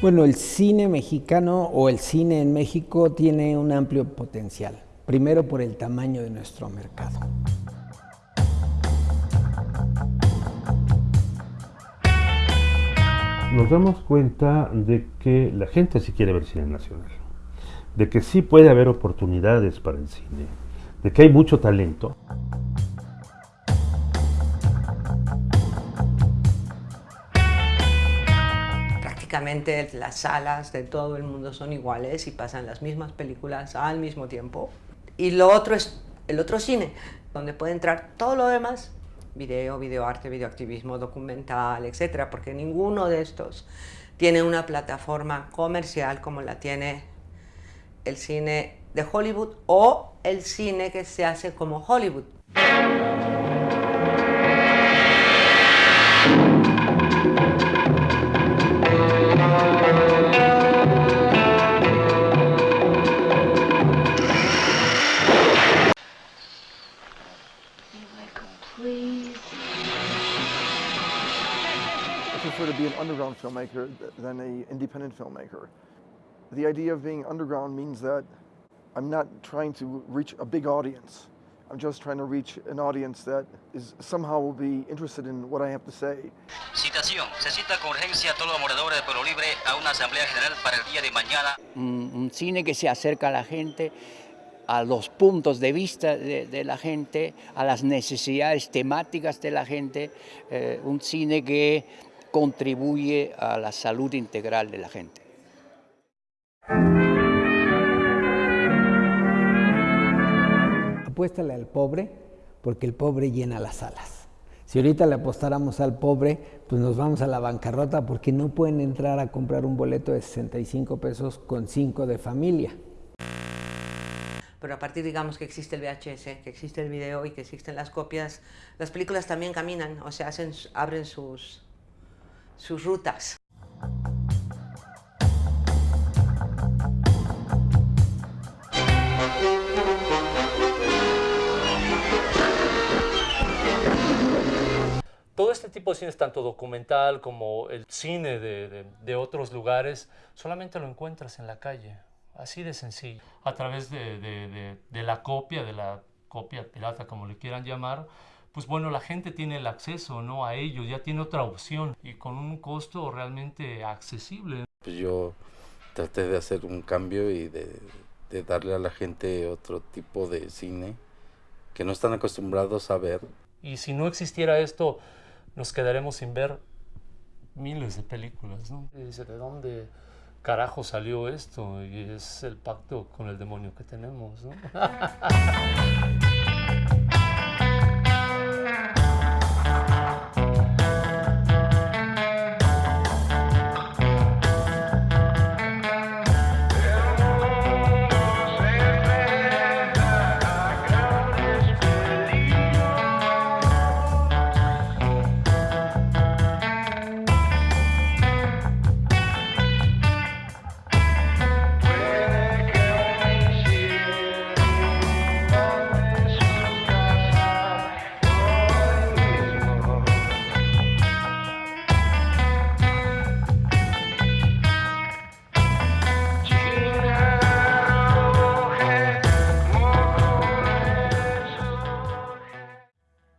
Bueno, el cine mexicano o el cine en México tiene un amplio potencial. Primero por el tamaño de nuestro mercado. Nos damos cuenta de que la gente sí quiere ver cine nacional, de que sí puede haber oportunidades para el cine, de que hay mucho talento. Prácticamente las salas de todo el mundo son iguales y pasan las mismas películas al mismo tiempo. Y lo otro es el otro cine, donde puede entrar todo lo demás, video, videoarte, videoactivismo, documental, etcétera, porque ninguno de estos tiene una plataforma comercial como la tiene el cine de Hollywood o el cine que se hace como Hollywood. Prefer to be an underground filmmaker th- than an independent filmmaker. The idea of being underground means that I'm not trying to reach a big audience. I'm just trying to reach an audience that is somehow will be interested in what I have to say. Citación. Se cita con urgencia a todos los moradores de Pueblo Libre a una asamblea general para el día de mañana. un, un cine que se acerca a la gente, a los puntos de vista de, de la gente, a las necesidades temáticas de la gente, eh, un cine que contribuye a la salud integral de la gente. Apuéstale al pobre porque el pobre llena las salas. Si ahorita le apostáramos al pobre, pues nos vamos a la bancarrota porque no pueden entrar a comprar un boleto de 65 pesos con 5 de familia. Pero a partir, digamos, que existe el VHS, que existe el video y que existen las copias, las películas también caminan, o sea, hacen, abren sus, sus rutas. Todo este tipo de cines, tanto documental como el cine de, de- de otros lugares, solamente lo encuentras en la calle, así de sencillo. A través de, de- la copia, de la copia pirata, como le quieran llamar, pues bueno, la gente tiene el acceso ¿no? a ello, ya tiene otra opción y con un costo realmente accesible. Pues yo traté de hacer un cambio y de, de darle a la gente otro tipo de cine que no están acostumbrados a ver. Y si no existiera esto, nos quedaremos sin ver miles de películas, ¿no? Y dice, ¿de dónde carajo salió esto? Y es el pacto con el demonio que tenemos, ¿no?